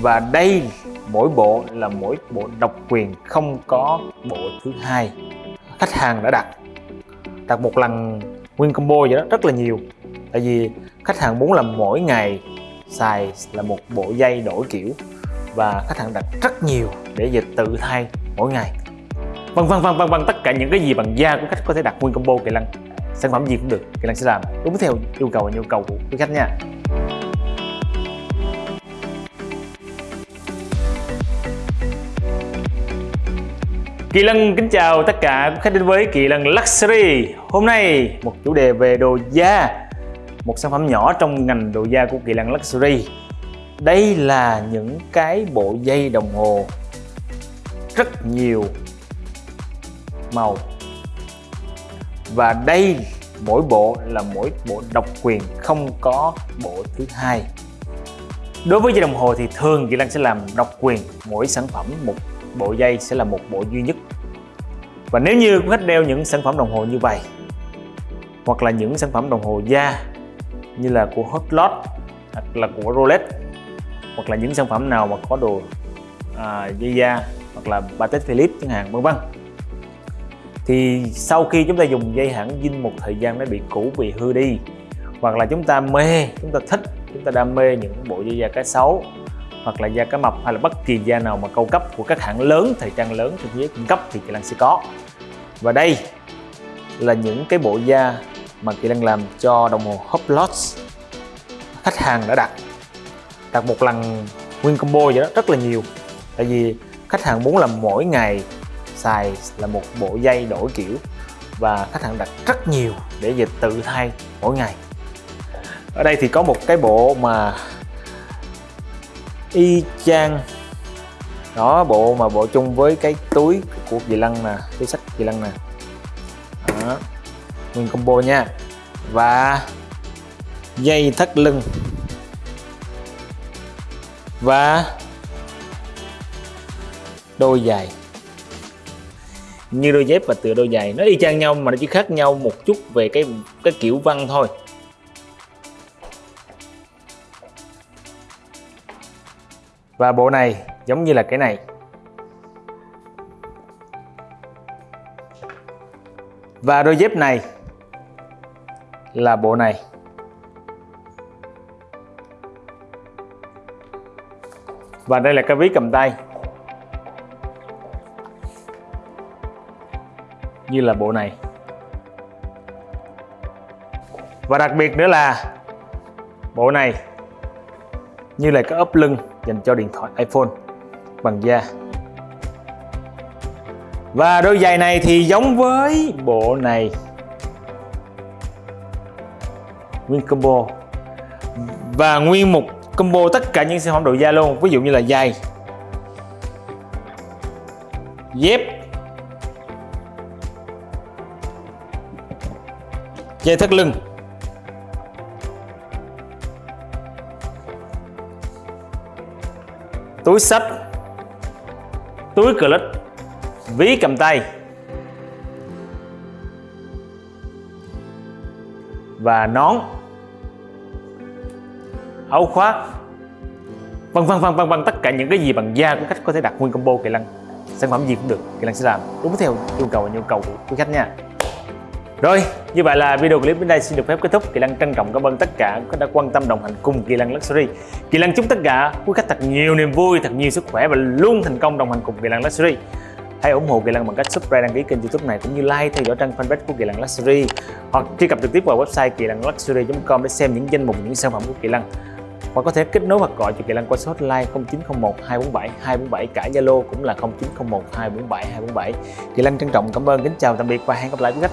và đây, mỗi bộ là mỗi bộ độc quyền không có bộ thứ hai khách hàng đã đặt. Đặt một lần nguyên combo vậy đó, rất là nhiều. Tại vì khách hàng muốn là mỗi ngày xài là một bộ dây đổi kiểu và khách hàng đặt rất nhiều để dịch tự thay mỗi ngày. Vân vân vân vân vân, tất cả những cái gì bằng da của khách có thể đặt nguyên combo kỳ lân, sản phẩm gì cũng được, kỳ lân sẽ làm. Đúng theo, yêu cầu và nhu cầu của quý khách nha. Kỳ Lân kính chào tất cả khách đến với Kỳ Lân Luxury. Hôm nay một chủ đề về đồ da, Một sản phẩm nhỏ trong ngành đồ da của Kỳ Lân Luxury. Đây là những cái bộ dây đồng hồ Rất nhiều màu. Và đây, mỗi bộ là mỗi bộ độc quyền, không có bộ thứ hai. Đối với dây đồng hồ thì thường Kỳ Lân sẽ làm độc quyền mỗi sản phẩm một bộ dây sẽ là một bộ duy nhất. Và nếu như khách đeo những sản phẩm đồng hồ như vậy hoặc là những sản phẩm đồng hồ da như là của Hublot hoặc là của Rolex hoặc là những sản phẩm nào mà có đồ à, dây da hoặc là Patek Philippe chẳng hạn vân vân. Thì sau khi chúng ta dùng dây hãng dinh một thời gian nó bị cũ bị hư đi hoặc là chúng ta mê chúng ta thích chúng ta đam mê những bộ dây da cá sấu hoặc là da cá mập hay là bất kỳ da nào mà cao cấp của các hãng lớn, thời trang lớn trên thế giới cung cấp thì Kỳ Lăng sẽ có. Và đây là những cái bộ da mà Kỳ Lăng làm cho đồng hồ Hublot khách hàng đã đặt. Đặt một lần nguyên combo vậy đó, rất là nhiều. Tại vì khách hàng muốn làm mỗi ngày xài là một bộ dây đổi kiểu và khách hàng đặt rất nhiều để về tự thay mỗi ngày. Ở đây thì có một cái bộ mà y chang. Đó, bộ mà bộ chung với cái túi của kỳ lân nè cái sách kỳ lân nè. Đó. nguyên combo nha. Và dây thắt lưng. Và đôi giày. Như đôi dép và tựa đôi giày, nó y chang nhau mà nó chỉ khác nhau một chút về cái cái kiểu văn thôi. Và bộ này giống như là cái này. Và đôi dép này là bộ này. Và đây là cái ví cầm tay. Như là bộ này. Và đặc biệt nữa là bộ này như là cái ốp lưng dành cho điện thoại iPhone bằng da. Và đôi giày này thì giống với bộ này. Nguyên combo. Và nguyên một combo tất cả những sản phẩm đồ da luôn, ví dụ như là giày. Dép. Dây thắt lưng. Túi sách túi clip ví cầm tay. Và nón, áo khoác, vân vân vân vân vân, tất cả những cái gì bằng da của khách có thể đặt nguyên combo kỳ lân. Sản phẩm gì cũng được, kỳ lân sẽ làm. Đúng theo yêu cầu và nhu cầu của quý khách nha rồi, như vậy là video clip đến đây xin được phép kết thúc. Kỳ Lăng trân trọng cảm ơn tất cả các đã quan tâm đồng hành cùng Kỳ Lăng Luxury. Kỳ Lăng chúc tất cả quý khách thật nhiều niềm vui, thật nhiều sức khỏe và luôn thành công đồng hành cùng Kỳ Lăng Luxury. Hãy ủng hộ Kỳ Lăng bằng cách subscribe đăng ký kênh youtube này cũng như like theo dõi trang fanpage của Kỳ Lăng Luxury hoặc truy cập trực tiếp vào website kỳ lân luxury.com để xem những danh mục những sản phẩm của Kỳ Lăng hoặc có thể kết nối hoặc gọi cho Kỳ Lăng qua số hotline 0901 247 247 cả Zalo cũng là 0901 247 247. Kỳ Lăng trân trọng cảm ơn, kính chào tạm biệt và hẹn gặp lại quý khách.